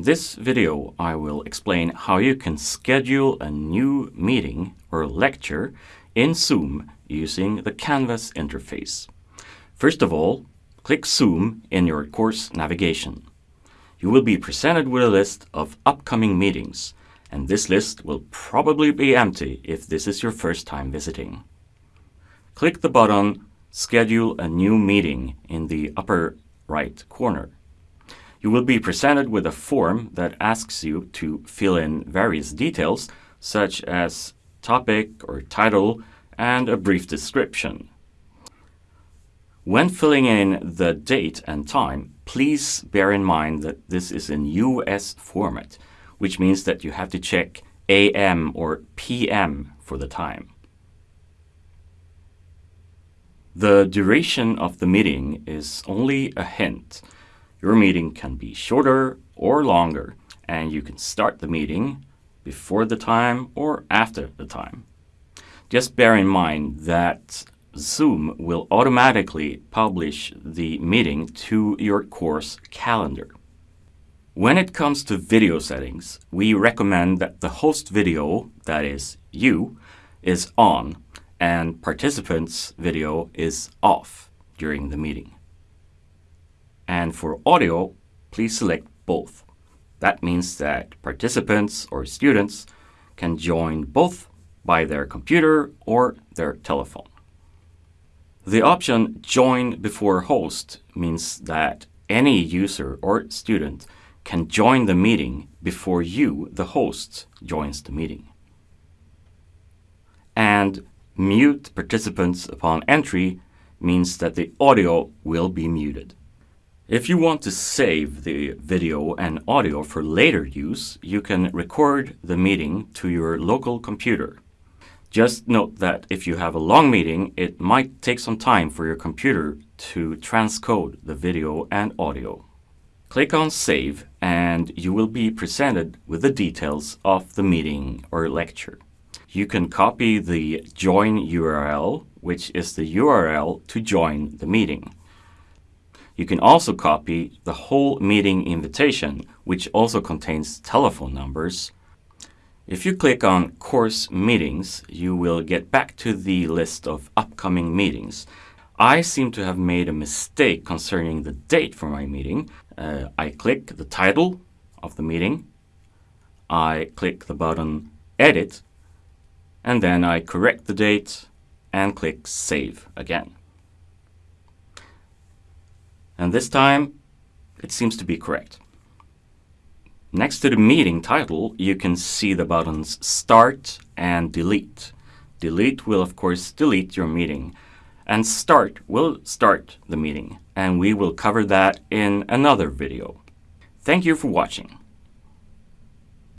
In this video, I will explain how you can schedule a new meeting or lecture in Zoom using the Canvas interface. First of all, click Zoom in your course navigation. You will be presented with a list of upcoming meetings, and this list will probably be empty if this is your first time visiting. Click the button Schedule a new meeting in the upper right corner. You will be presented with a form that asks you to fill in various details such as topic or title and a brief description. When filling in the date and time, please bear in mind that this is in US format, which means that you have to check AM or PM for the time. The duration of the meeting is only a hint. Your meeting can be shorter or longer, and you can start the meeting before the time or after the time. Just bear in mind that Zoom will automatically publish the meeting to your course calendar. When it comes to video settings, we recommend that the host video, that is you, is on and participants video is off during the meeting. And for audio, please select both. That means that participants or students can join both by their computer or their telephone. The option Join before host means that any user or student can join the meeting before you, the host, joins the meeting. And Mute participants upon entry means that the audio will be muted. If you want to save the video and audio for later use, you can record the meeting to your local computer. Just note that if you have a long meeting, it might take some time for your computer to transcode the video and audio. Click on Save and you will be presented with the details of the meeting or lecture. You can copy the join URL, which is the URL to join the meeting. You can also copy the whole meeting invitation, which also contains telephone numbers. If you click on Course Meetings, you will get back to the list of upcoming meetings. I seem to have made a mistake concerning the date for my meeting. Uh, I click the title of the meeting. I click the button Edit and then I correct the date and click Save again. And this time, it seems to be correct. Next to the meeting title, you can see the buttons Start and Delete. Delete will of course delete your meeting, and Start will start the meeting, and we will cover that in another video. Thank you for watching.